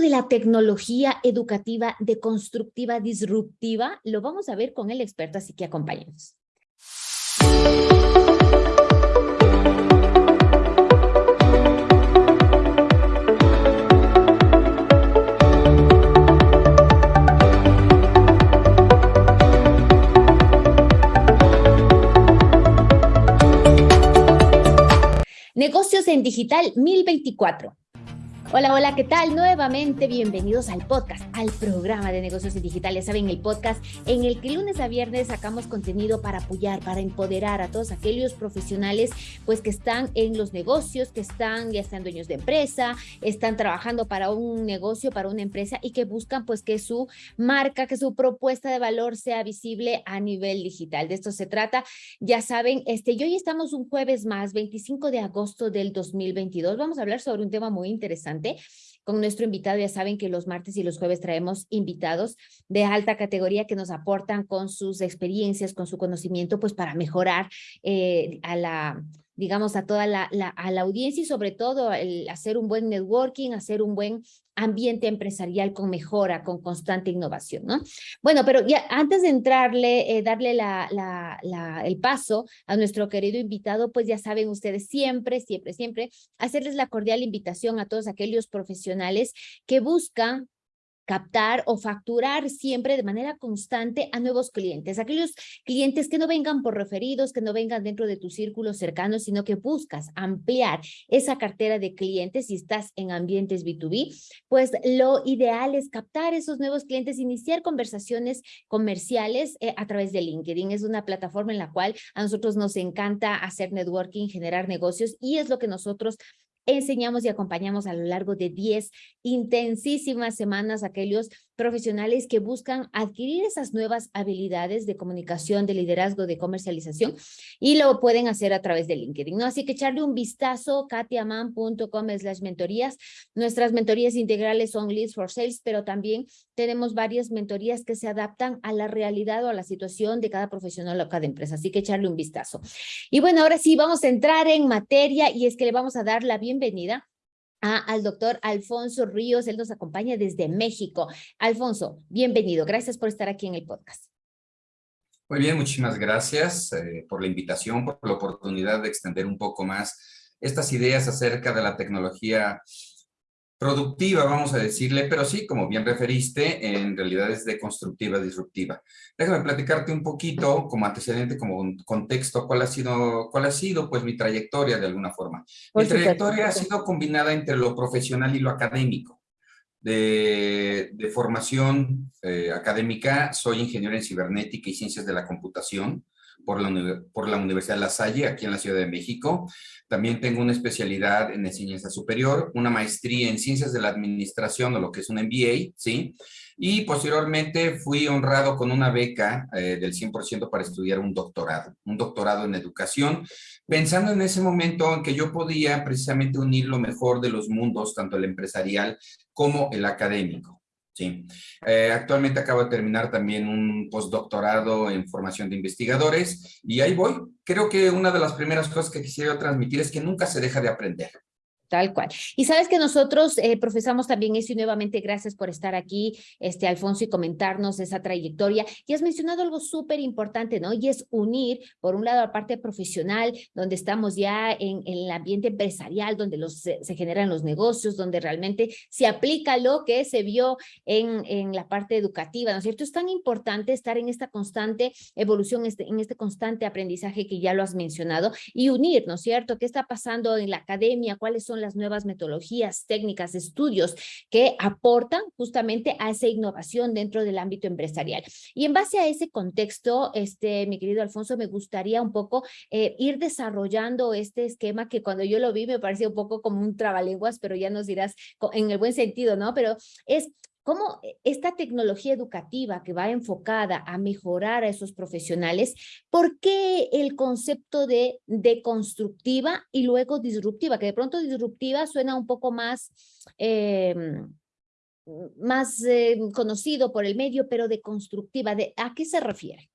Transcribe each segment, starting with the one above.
de la tecnología educativa deconstructiva disruptiva lo vamos a ver con el experto, así que acompáñenos. Negocios en Digital 1024. Hola, hola, ¿qué tal? Nuevamente bienvenidos al podcast, al programa de negocios digitales. Saben, el podcast en el que lunes a viernes sacamos contenido para apoyar, para empoderar a todos aquellos profesionales pues que están en los negocios, que están, ya están dueños de empresa, están trabajando para un negocio, para una empresa y que buscan pues que su marca, que su propuesta de valor sea visible a nivel digital. De esto se trata. Ya saben, este, y hoy estamos un jueves más, 25 de agosto del 2022. Vamos a hablar sobre un tema muy interesante con nuestro invitado. Ya saben que los martes y los jueves traemos invitados de alta categoría que nos aportan con sus experiencias, con su conocimiento, pues para mejorar eh, a la digamos, a toda la, audiencia y sobre todo el hacer un buen networking, hacer un buen ambiente empresarial con mejora, con constante innovación, ¿no? Bueno, pero ya antes de entrarle, eh, darle el paso a nuestro querido invitado, pues ya saben ustedes siempre, siempre, siempre hacerles la cordial invitación a todos aquellos profesionales que buscan captar o facturar siempre de manera constante a nuevos clientes, aquellos clientes que no vengan por referidos, que no vengan dentro de tu círculo cercano, sino que buscas ampliar esa cartera de clientes si estás en ambientes B2B, pues lo ideal es captar esos nuevos clientes, iniciar conversaciones comerciales eh, a través de LinkedIn. Es una plataforma en la cual a nosotros nos encanta hacer networking, generar negocios y es lo que nosotros enseñamos y acompañamos a lo largo de 10 intensísimas semanas a aquellos profesionales que buscan adquirir esas nuevas habilidades de comunicación, de liderazgo, de comercialización y lo pueden hacer a través de LinkedIn, ¿no? Así que echarle un vistazo, katiaman.com slash mentorías. Nuestras mentorías integrales son Leads for Sales, pero también tenemos varias mentorías que se adaptan a la realidad o a la situación de cada profesional o cada empresa, así que echarle un vistazo. Y bueno, ahora sí vamos a entrar en materia y es que le vamos a dar la bienvenida al doctor Alfonso Ríos. Él nos acompaña desde México. Alfonso, bienvenido. Gracias por estar aquí en el podcast. Muy bien, muchísimas gracias eh, por la invitación, por la oportunidad de extender un poco más estas ideas acerca de la tecnología productiva, vamos a decirle, pero sí, como bien referiste, en realidad es deconstructiva, disruptiva. Déjame platicarte un poquito, como antecedente, como contexto, cuál ha sido, cuál ha sido pues mi trayectoria de alguna forma. mi trayectoria ha sido combinada entre lo profesional y lo académico. De, de formación eh, académica, soy ingeniero en cibernética y ciencias de la computación por la, por la Universidad La Salle, aquí en la Ciudad de México. También tengo una especialidad en enseñanza superior, una maestría en ciencias de la administración, o lo que es un MBA, ¿sí? Y posteriormente fui honrado con una beca eh, del 100% para estudiar un doctorado, un doctorado en educación, pensando en ese momento en que yo podía precisamente unir lo mejor de los mundos, tanto el empresarial como el académico. Eh, actualmente acabo de terminar también un postdoctorado en formación de investigadores y ahí voy. Creo que una de las primeras cosas que quisiera transmitir es que nunca se deja de aprender. Tal cual. Y sabes que nosotros eh, profesamos también eso y nuevamente gracias por estar aquí, este Alfonso, y comentarnos esa trayectoria. Y has mencionado algo súper importante, ¿no? Y es unir, por un lado, la parte profesional, donde estamos ya en, el ambiente empresarial, donde los, se, generan los negocios, donde realmente se aplica lo que se vio en, en la parte educativa, ¿no es cierto? Es tan importante estar en esta constante evolución, este, en este constante aprendizaje que ya lo has mencionado, y unir, ¿no es cierto? ¿Qué está pasando en la academia? ¿Cuáles son las nuevas metodologías, técnicas, estudios que aportan justamente a esa innovación dentro del ámbito empresarial. Y en base a ese contexto, este, mi querido Alfonso, me gustaría un poco eh, ir desarrollando este esquema que cuando yo lo vi me parecía un poco como un trabalenguas, pero ya nos dirás en el buen sentido, ¿no? Pero es cómo eh, esta tecnología educativa que va enfocada a mejorar a esos profesionales, ¿por qué el concepto de deconstructiva y luego disruptiva? Que de pronto disruptiva suena un poco más, em, más eh, conocido por el medio, pero deconstructiva, ¿de, ¿a qué se refiere?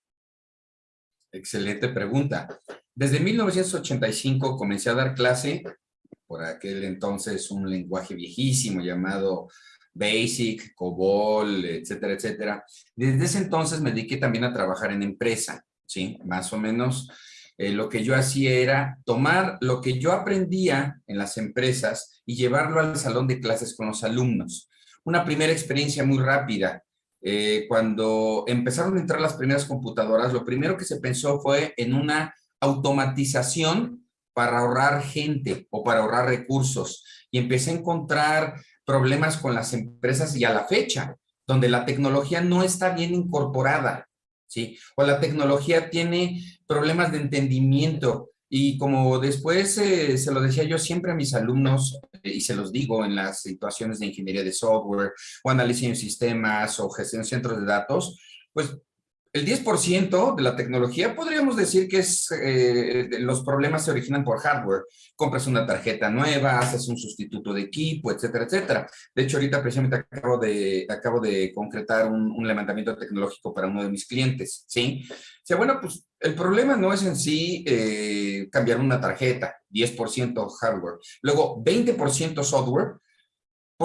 Excelente pregunta. Desde 1985 comencé a dar clase, por aquel entonces un lenguaje viejísimo llamado Basic, COBOL, etcétera, etcétera. Desde ese entonces me dediqué también a trabajar en empresa, ¿sí? Más o menos eh, lo que yo hacía era tomar lo que yo aprendía en las empresas y llevarlo al salón de clases con los alumnos. Una primera experiencia muy rápida. Eh, cuando empezaron a entrar las primeras computadoras, lo primero que se pensó fue en una automatización para ahorrar gente o para ahorrar recursos. Y empecé a encontrar problemas con las empresas y a la fecha, donde la tecnología no está bien incorporada. ¿sí? O la tecnología tiene problemas de entendimiento y como después eh, se lo decía yo siempre a mis alumnos, y se los digo en las situaciones de ingeniería de software o análisis de sistemas o gestión de centros de datos, pues el 10% de la tecnología podríamos decir que es, eh, los problemas se originan por hardware. Compras una tarjeta nueva, haces un sustituto de equipo, etcétera, etcétera. De hecho, ahorita precisamente acabo de, concretar un, levantamiento tecnológico para uno de mis clientes, ¿sí? O sea, bueno, pues el problema no es en sí eh, cambiar una tarjeta, 10% hardware. Luego, 20% software,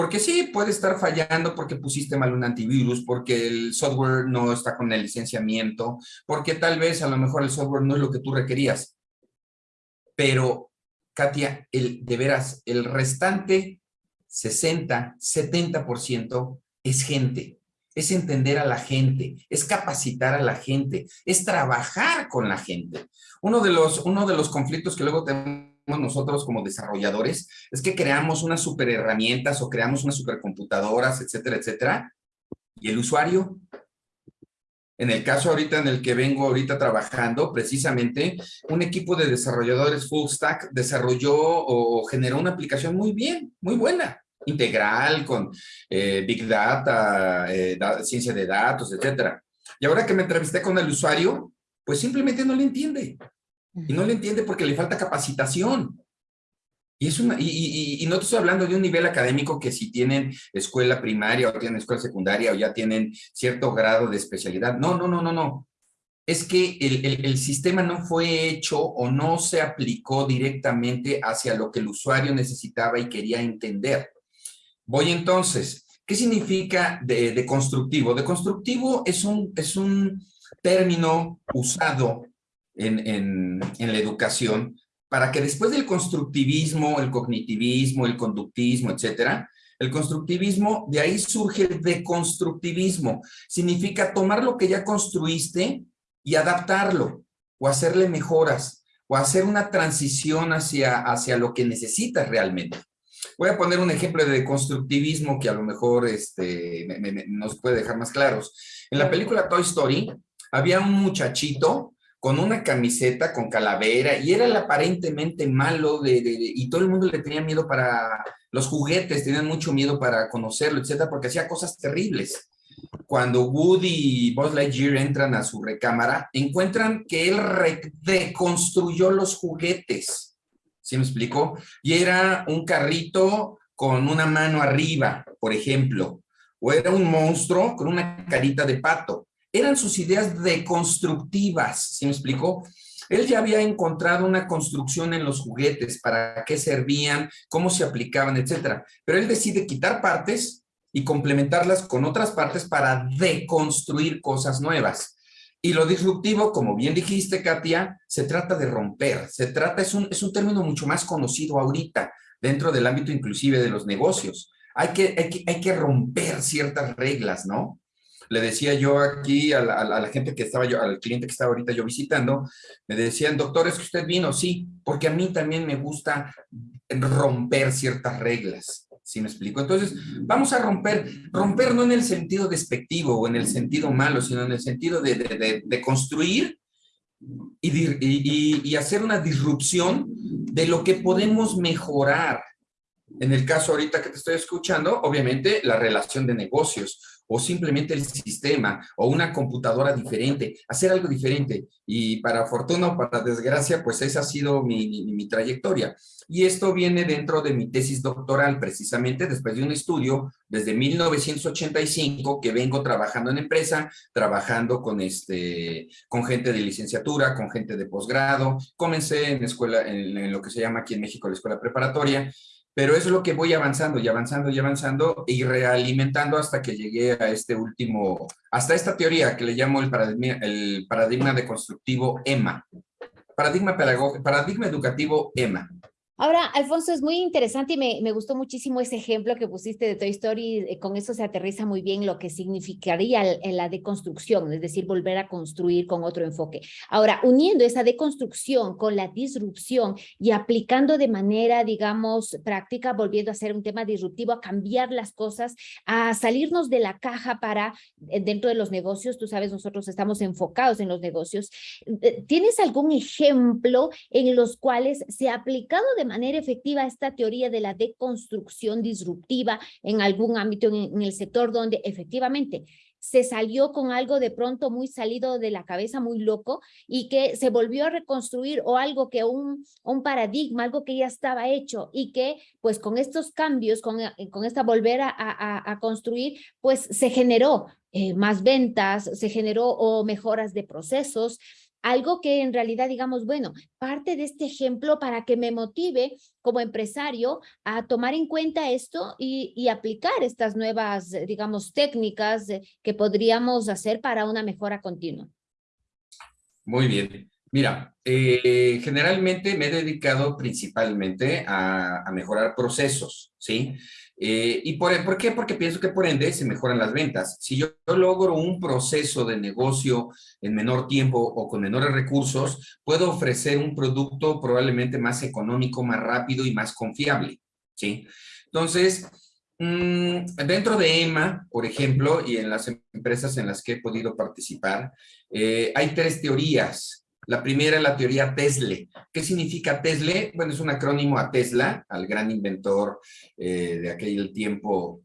porque sí, puede estar fallando porque pusiste mal un antivirus, porque el software no está con el licenciamiento, porque tal vez a lo mejor el software no es lo que tú requerías. Pero, Katia, de veras, el restante 60, 70% es gente, es entender a la gente, es capacitar a la gente, es trabajar con la gente. Uno de los, uno de los conflictos que luego tenemos nosotros como desarrolladores es que creamos unas super herramientas o creamos unas supercomputadoras, etcétera, etcétera. ¿Y el usuario? En el caso ahorita en el que vengo ahorita trabajando, precisamente, un equipo de desarrolladores full stack desarrolló o generó una aplicación muy bien, muy buena, integral, con eh, Big Data, eh, ciencia de datos, etcétera. Y ahora que me entrevisté con el usuario, pues simplemente no le entiende. Y no le entiende porque le falta capacitación. Y, es una, y, no te estoy hablando de un nivel académico que si tienen escuela primaria o tienen escuela secundaria o ya tienen cierto grado de especialidad. No, no, no, no, no. Es que el, el sistema no fue hecho o no se aplicó directamente hacia lo que el usuario necesitaba y quería entender. Voy entonces, ¿qué significa de, de constructivo? De constructivo es un, es un término usado en, la educación para que después del constructivismo, el cognitivismo, el conductismo, etcétera, el constructivismo, de ahí surge el deconstructivismo. Significa tomar lo que ya construiste y adaptarlo, o hacerle mejoras, o hacer una transición hacia, hacia lo que necesitas realmente. Voy a poner un ejemplo de deconstructivismo que a lo mejor este, nos puede dejar más claros. En la película Toy Story había un muchachito con una camiseta con calavera y era el aparentemente malo de, y todo el mundo le tenía miedo para los juguetes, tenían mucho miedo para conocerlo, etcétera, porque hacía cosas terribles. Cuando Woody y Buzz Lightyear entran a su recámara, encuentran que él reconstruyó los juguetes. ¿Sí me explico? Y era un carrito con una mano arriba, por ejemplo, o era un monstruo con una carita de pato eran sus ideas deconstructivas, ¿sí me explicó? Él ya había encontrado una construcción en los juguetes, para qué servían, cómo se aplicaban, etcétera. Pero él decide quitar partes y complementarlas con otras partes para deconstruir cosas nuevas. Y lo disruptivo, como bien dijiste, Katia, se trata de romper. Se trata, es un, es un término mucho más conocido ahorita, dentro del ámbito inclusive de los negocios. Hay que, hay que, hay que romper ciertas reglas, ¿no? Le decía yo aquí a la, gente que estaba yo, al cliente que estaba ahorita yo visitando, me decían, doctor, ¿es que usted vino? Sí, porque a mí también me gusta romper ciertas reglas. ¿Sí me explico? Entonces, vamos a romper, romper no en el sentido despectivo o en el sentido malo, sino en el sentido de, construir y, y, hacer una disrupción de lo que podemos mejorar. En el caso ahorita que te estoy escuchando, obviamente la relación de negocios o simplemente el sistema o una computadora diferente, hacer algo diferente. Y para fortuna o para desgracia, pues esa ha sido mi, mi, trayectoria. Y esto viene dentro de mi tesis doctoral, precisamente después de un estudio desde 1985 que vengo trabajando en empresa, trabajando con, este, con gente de licenciatura, con gente de posgrado. Comencé en escuela, en, en lo que se llama aquí en México la escuela preparatoria, Pero es lo que voy avanzando y avanzando y avanzando y realimentando hasta que llegué a este último, hasta esta teoría que le llamo el paradigma, el paradigma deconstructivo EMA. Paradigma, paradigma educativo EMA. Ahora, Alfonso, es muy interesante y me, me, gustó muchísimo ese ejemplo que pusiste de Toy Story. Eh, con eso se aterriza muy bien lo que significaría la deconstrucción, es decir, volver a construir con otro enfoque. Ahora, uniendo esa deconstrucción con la disrupción y aplicando de manera, digamos, práctica, volviendo a ser un tema disruptivo, a cambiar las cosas, a salirnos de la caja para eh, dentro de los negocios. Tú sabes, nosotros estamos enfocados en los negocios. Eh, ¿Tienes algún ejemplo en los cuales se ha aplicado de manera efectiva esta teoría de la deconstrucción disruptiva en algún ámbito en, el sector donde efectivamente se salió con algo de pronto muy salido de la cabeza, muy loco, y que se volvió a reconstruir o algo que un, un paradigma, algo que ya estaba hecho y que pues con estos cambios, con, con esta volver a, a construir, pues se generó eh, más ventas, se generó o mejoras de procesos, algo que en realidad digamos, bueno, parte de este ejemplo para que me motive como empresario a tomar en cuenta esto y, aplicar estas nuevas, digamos, técnicas eh, que podríamos hacer para una mejora continua. Muy bien. Mira, eh, generalmente me he dedicado principalmente a mejorar procesos, ¿sí? Eh, ¿Y por, por, qué? Porque pienso que por ende se mejoran las ventas. Si yo, logro un proceso de negocio en menor tiempo o con menores recursos, puedo ofrecer un producto probablemente más económico, más rápido y más confiable. ¿sí? Entonces, mm, dentro de EMA, por ejemplo, y en las empresas en las que he podido participar, eh, hay tres teorías la primera es la teoría Tesla. ¿Qué significa Tesla? Bueno, es un acrónimo a Tesla, al gran inventor eh, de aquel tiempo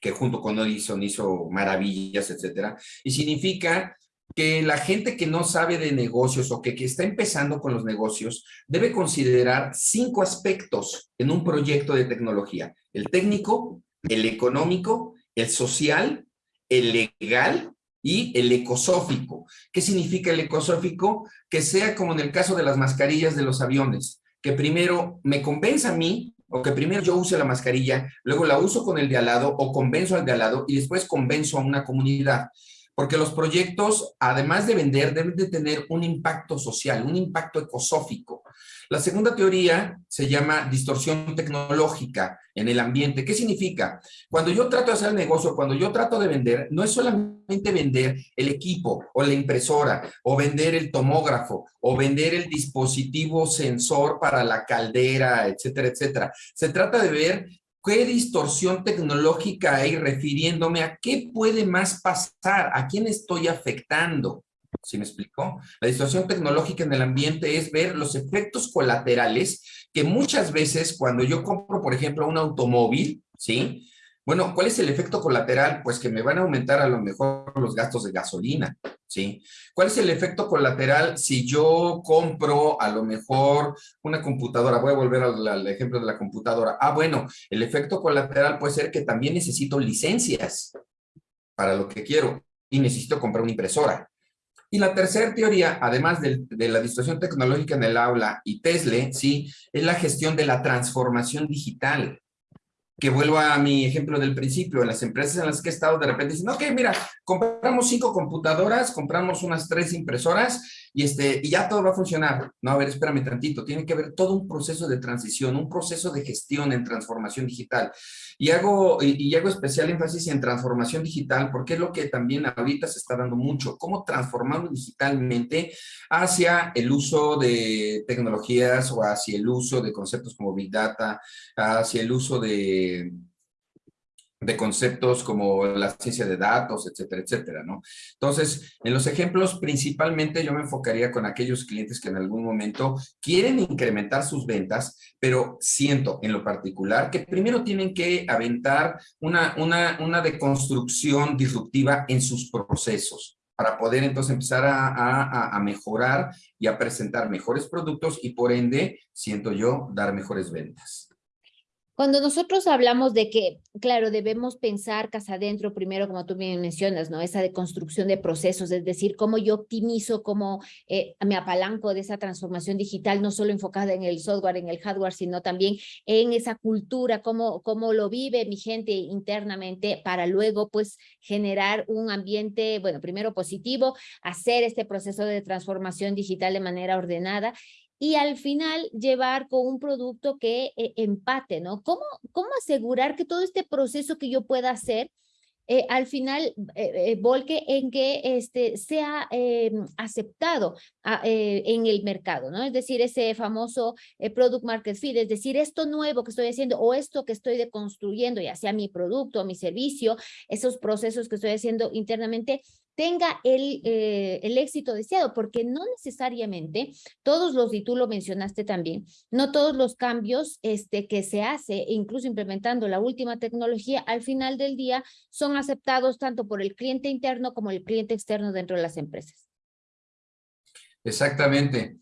que junto con Edison hizo maravillas, etcétera. Y significa que la gente que no sabe de negocios o que, que está empezando con los negocios debe considerar cinco aspectos en un proyecto de tecnología. El técnico, el económico, el social, el legal y el ecosófico. ¿Qué significa el ecosófico? Que sea como en el caso de las mascarillas de los aviones, que primero me convenza a mí, o que primero yo use la mascarilla, luego la uso con el de al lado, o convenzo al de al lado, y después convenzo a una comunidad. Porque los proyectos, además de vender, deben de tener un impacto social, un impacto ecosófico. La segunda teoría se llama distorsión tecnológica en el ambiente. ¿Qué significa? Cuando yo trato de hacer negocio, cuando yo trato de vender, no es solamente vender el equipo o la impresora o vender el tomógrafo o vender el dispositivo sensor para la caldera, etcétera, etcétera. Se trata de ver qué distorsión tecnológica hay refiriéndome a qué puede más pasar, a quién estoy afectando. ¿Sí me explico? La distorsión tecnológica en el ambiente es ver los efectos colaterales que muchas veces cuando yo compro, por ejemplo, un automóvil, ¿sí? Bueno, ¿cuál es el efecto colateral? Pues que me van a aumentar a lo mejor los gastos de gasolina, ¿sí? ¿Cuál es el efecto colateral si yo compro a lo mejor una computadora? Voy a volver al, al, ejemplo de la computadora. Ah, bueno, el efecto colateral puede ser que también necesito licencias para lo que quiero y necesito comprar una impresora. Y la tercera teoría, además de, la distorsión tecnológica en el aula y Tesla, ¿sí? es la gestión de la transformación digital que vuelvo a mi ejemplo del principio, en las empresas en las que he estado, de repente dicen, ok, mira, compramos cinco computadoras, compramos unas tres impresoras y, este, y ya todo va a funcionar. No, a ver, espérame tantito, tiene que haber todo un proceso de transición, un proceso de gestión en transformación digital. Y hago, y, hago especial énfasis en transformación digital porque es lo que también ahorita se está dando mucho, cómo transformamos digitalmente hacia el uso de tecnologías o hacia el uso de conceptos como Big Data, hacia el uso de de, conceptos como la ciencia de datos, etcétera, etcétera, ¿no? Entonces, en los ejemplos, principalmente yo me enfocaría con aquellos clientes que en algún momento quieren incrementar sus ventas, pero siento en lo particular que primero tienen que aventar una, una, una deconstrucción disruptiva en sus procesos para poder entonces empezar a, a, a, mejorar y a presentar mejores productos y por ende, siento yo, dar mejores ventas. Cuando nosotros hablamos de que, claro, debemos pensar casa adentro, primero, como tú bien mencionas, ¿no? Esa de construcción de procesos, es decir, cómo yo optimizo, cómo eh, me apalanco de esa transformación digital, no solo enfocada en el software, en el hardware, sino también en esa cultura, cómo, cómo lo vive mi gente internamente para luego, pues, generar un ambiente, bueno, primero positivo, hacer este proceso de transformación digital de manera ordenada y al final llevar con un producto que eh, empate, ¿no? ¿Cómo, ¿Cómo asegurar que todo este proceso que yo pueda hacer eh, al final eh, volque en que este, sea aceptado ah, en el mercado, ¿no? Es decir, ese famoso product market fit, es decir, esto nuevo que estoy haciendo o esto que estoy deconstruyendo, ya sea mi producto o mi servicio, esos procesos que estoy haciendo internamente, tenga el, eh, el éxito deseado, porque no necesariamente todos los, y tú lo mencionaste también, no todos los cambios este, que se hace, incluso implementando la última tecnología, al final del día son aceptados tanto por el cliente interno como el cliente externo dentro de las empresas. Exactamente.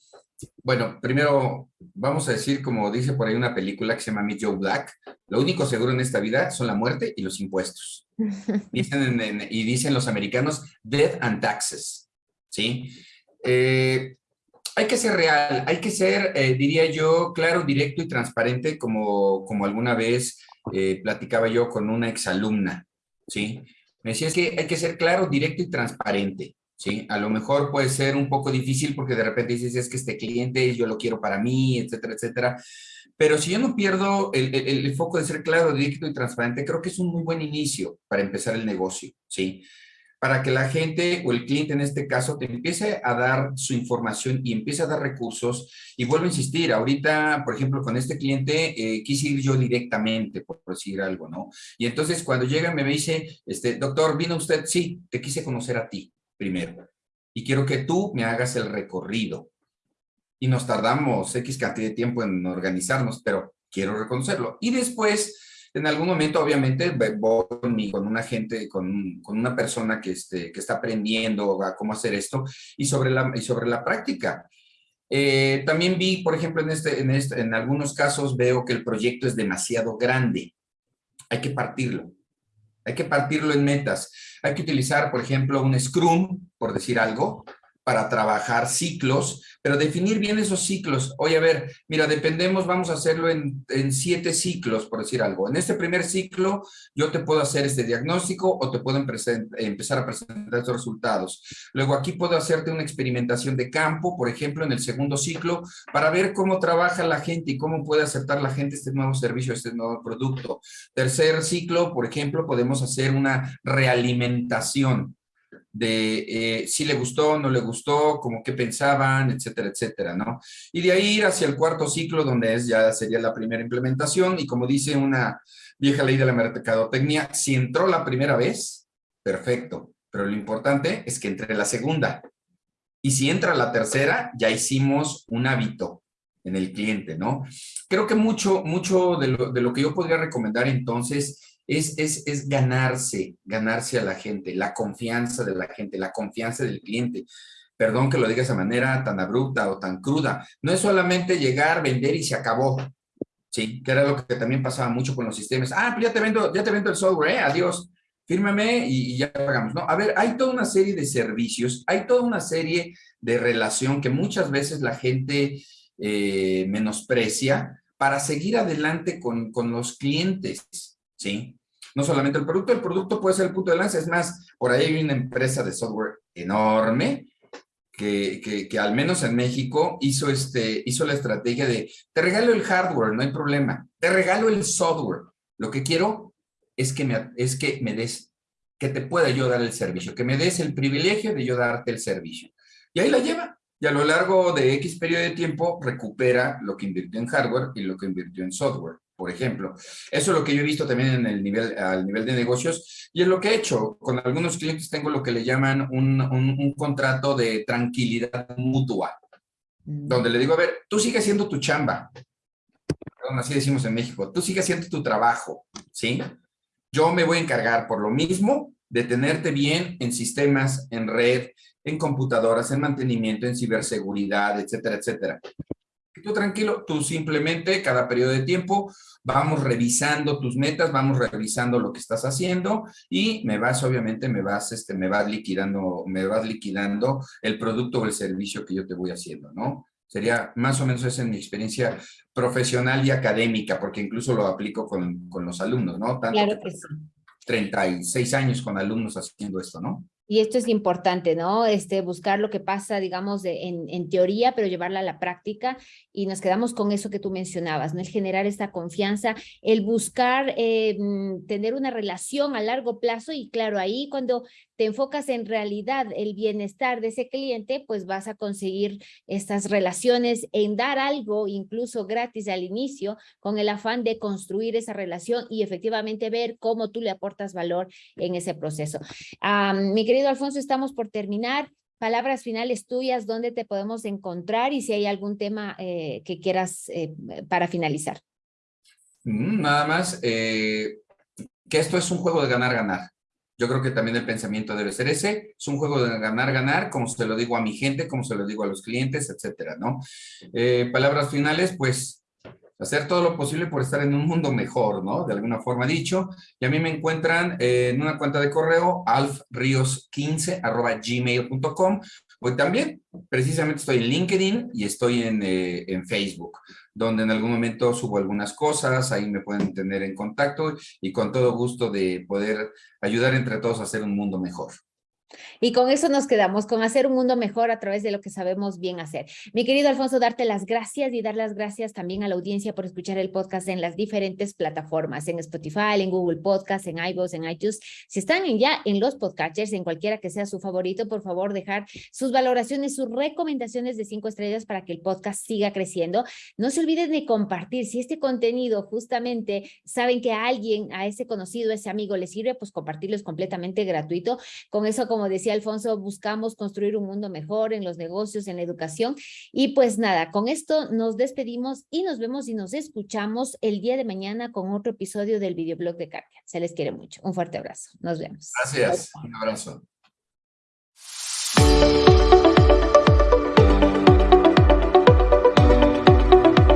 Bueno, primero vamos a decir, como dice por ahí una película que se llama Meet Joe Black, lo único seguro en esta vida son la muerte y los impuestos. Dicen y dicen los americanos, death and taxes, ¿sí? Eh, hay que ser real, hay que ser, eh, diría yo, claro, directo y transparente, como, como alguna vez eh, platicaba yo con una exalumna, ¿sí? Me decía, es que hay que ser claro, directo y transparente. ¿Sí? A lo mejor puede ser un poco difícil porque de repente dices, es que este cliente yo lo quiero para mí, etcétera, etcétera. Pero si yo no pierdo el, el, foco de ser claro, directo y transparente, creo que es un muy buen inicio para empezar el negocio, ¿sí? Para que la gente o el cliente en este caso te empiece a dar su información y empiece a dar recursos. Y vuelvo a insistir, ahorita, por ejemplo, con este cliente, eh, quise ir yo directamente, por decir algo, ¿no? Y entonces cuando llega me dice, este, doctor, ¿vino usted? Sí, te quise conocer a ti primero. Y quiero que tú me hagas el recorrido. Y nos tardamos X cantidad de tiempo en organizarnos, pero quiero reconocerlo. Y después, en algún momento, obviamente, voy con una gente, con, con una persona que, este, que está aprendiendo a cómo hacer esto y sobre la, y sobre la práctica. Eh, también vi, por ejemplo, en, este, en, este, en algunos casos veo que el proyecto es demasiado grande. Hay que partirlo. Hay que partirlo en metas. Hay que utilizar, por ejemplo, un Scrum, por decir algo, para trabajar ciclos, pero definir bien esos ciclos. Oye, a ver, mira, dependemos, vamos a hacerlo en, siete ciclos, por decir algo. En este primer ciclo, yo te puedo hacer este diagnóstico o te puedo empezar a presentar estos resultados. Luego aquí puedo hacerte una experimentación de campo, por ejemplo, en el segundo ciclo, para ver cómo trabaja la gente y cómo puede aceptar la gente este nuevo servicio, este nuevo producto. Tercer ciclo, por ejemplo, podemos hacer una realimentación de eh, si le gustó, no le gustó, como qué pensaban, etcétera, etcétera, ¿no? Y de ahí ir hacia el cuarto ciclo, donde es ya sería la primera implementación, y como dice una vieja ley de la mercadotecnia, si entró la primera vez, perfecto, pero lo importante es que entre la segunda. Y si entra la tercera, ya hicimos un hábito en el cliente, ¿no? Creo que mucho, mucho de lo, de lo que yo podría recomendar entonces es, ganarse, ganarse a la gente, la confianza de la gente, la confianza del cliente. Perdón que lo diga de esa manera tan abrupta o tan cruda. No es solamente llegar, vender y se acabó. Sí, que era lo que también pasaba mucho con los sistemas. Ah, pues ya te vendo, ya te vendo el software, ¿eh? adiós, fírmame y, ya pagamos. No, a ver, hay toda una serie de servicios, hay toda una serie de relación que muchas veces la gente eh, menosprecia para seguir adelante con, con los clientes, ¿sí? No solamente el producto, el producto puede ser el punto de lanza, es más, por ahí hay una empresa de software enorme que, que, al menos en México hizo, este, hizo la estrategia de, te regalo el hardware, no hay problema, te regalo el software, lo que quiero es que me, es que me des, que te pueda yo dar el servicio, que me des el privilegio de yo darte el servicio. Y ahí la lleva, y a lo largo de X periodo de tiempo recupera lo que invirtió en hardware y lo que invirtió en software por ejemplo. Eso es lo que yo he visto también en el nivel, al nivel de negocios y es lo que he hecho. Con algunos clientes tengo lo que le llaman un, un, contrato de tranquilidad mutua, mm. donde le digo, a ver, tú sigue haciendo tu chamba. Perdón, así decimos en México. Tú sigue haciendo tu trabajo, ¿sí? Yo me voy a encargar por lo mismo de tenerte bien en sistemas, en red, en computadoras, en mantenimiento, en ciberseguridad, etcétera, etcétera Tú tranquilo, tú simplemente cada periodo de tiempo vamos revisando tus metas, vamos revisando lo que estás haciendo y me vas, obviamente, me vas, este, me vas liquidando, me vas liquidando el producto o el servicio que yo te voy haciendo, ¿no? Sería más o menos esa en mi experiencia profesional y académica, porque incluso lo aplico con, con los alumnos, ¿no? claro que sí. 36 años con alumnos haciendo esto, ¿no? Y esto es importante, ¿no? Este, buscar lo que pasa, digamos, en, teoría, pero llevarla a la práctica. Y nos quedamos con eso que tú mencionabas, ¿no? El generar esta confianza, el buscar eh, mm, tener una relación a largo plazo. Y claro, ahí cuando te enfocas en realidad el bienestar de ese cliente, pues vas a conseguir estas relaciones en dar algo, incluso gratis al inicio, con el afán de construir esa relación y efectivamente ver cómo tú le aportas valor en ese proceso. mi querido Alfonso, estamos por terminar. Palabras finales tuyas, ¿dónde te podemos encontrar y si hay algún tema eh, que quieras eh, para finalizar? Mm, nada más, eh, que esto es un juego de ganar-ganar. Yo creo que también el pensamiento debe ser ese. Es un juego de ganar-ganar, como se lo digo a mi gente, como se lo digo a los clientes, etcétera, ¿no? palabras finales, pues hacer todo lo posible por estar en un mundo mejor, ¿no? De alguna forma dicho. Y a mí me encuentran en una cuenta de correo, alfrios15 arroba gmail.com. Hoy también, precisamente estoy en LinkedIn y estoy en, eh, en, Facebook, donde en algún momento subo algunas cosas, ahí me pueden tener en contacto y con todo gusto de poder ayudar entre todos a hacer un mundo mejor. Y con eso nos quedamos, con hacer un mundo mejor a través de lo que sabemos bien hacer. Mi querido Alfonso, darte las gracias y dar las gracias también a la audiencia por escuchar el podcast en las diferentes plataformas, en Spotify, en Google Podcast, en iVoox, en iTunes. Si están ya en los podcasters, en cualquiera que sea su favorito, por favor, dejar sus valoraciones, sus recomendaciones de cinco estrellas para que el podcast siga creciendo. No se olviden de compartir. Si este contenido justamente saben que a alguien, a ese conocido, a ese amigo le sirve, pues compartirlo es completamente gratuito. Con eso, como como decía Alfonso, buscamos construir un mundo mejor en los negocios, en la educación. Y pues nada, con esto nos despedimos y nos vemos y nos escuchamos el día de mañana con otro episodio del videoblog de Cardia. Se les quiere mucho. Un fuerte abrazo. Nos vemos. Gracias. Un abrazo.